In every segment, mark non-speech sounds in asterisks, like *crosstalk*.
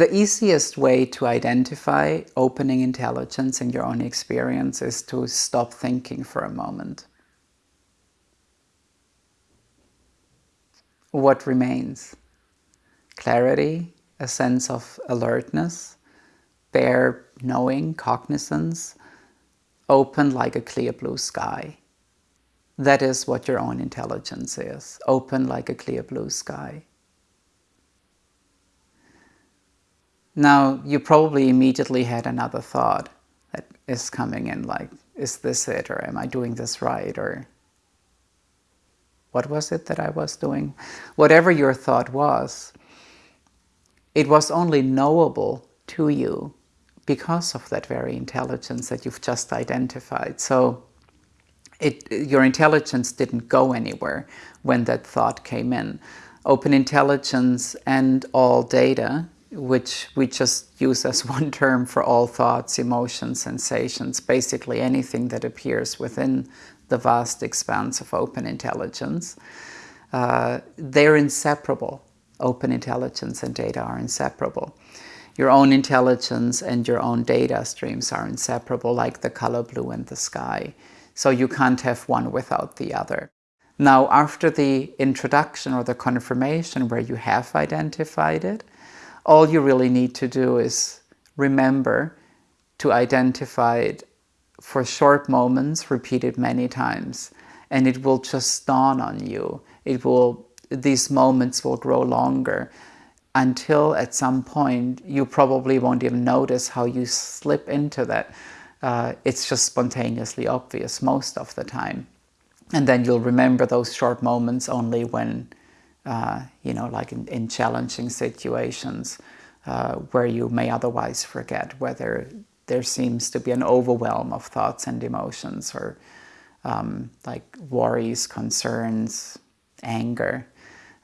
The easiest way to identify opening intelligence in your own experience is to stop thinking for a moment. What remains? Clarity, a sense of alertness, bare knowing, cognizance, open like a clear blue sky. That is what your own intelligence is, open like a clear blue sky. Now, you probably immediately had another thought that is coming in like, is this it or am I doing this right or what was it that I was doing? Whatever your thought was, it was only knowable to you because of that very intelligence that you've just identified. So it, your intelligence didn't go anywhere when that thought came in. Open intelligence and all data which we just use as *laughs* one term for all thoughts, emotions, sensations, basically anything that appears within the vast expanse of open intelligence. Uh, they're inseparable. Open intelligence and data are inseparable. Your own intelligence and your own data streams are inseparable, like the color blue and the sky. So you can't have one without the other. Now, after the introduction or the confirmation where you have identified it, all you really need to do is remember to identify it for short moments, repeated many times, and it will just dawn on you. It will, these moments will grow longer until at some point you probably won't even notice how you slip into that. Uh, it's just spontaneously obvious most of the time. And then you'll remember those short moments only when uh, you know, like in, in challenging situations uh, where you may otherwise forget whether there seems to be an overwhelm of thoughts and emotions or um, like worries, concerns, anger,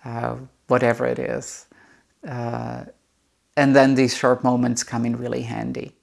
uh, whatever it is. Uh, and then these short moments come in really handy.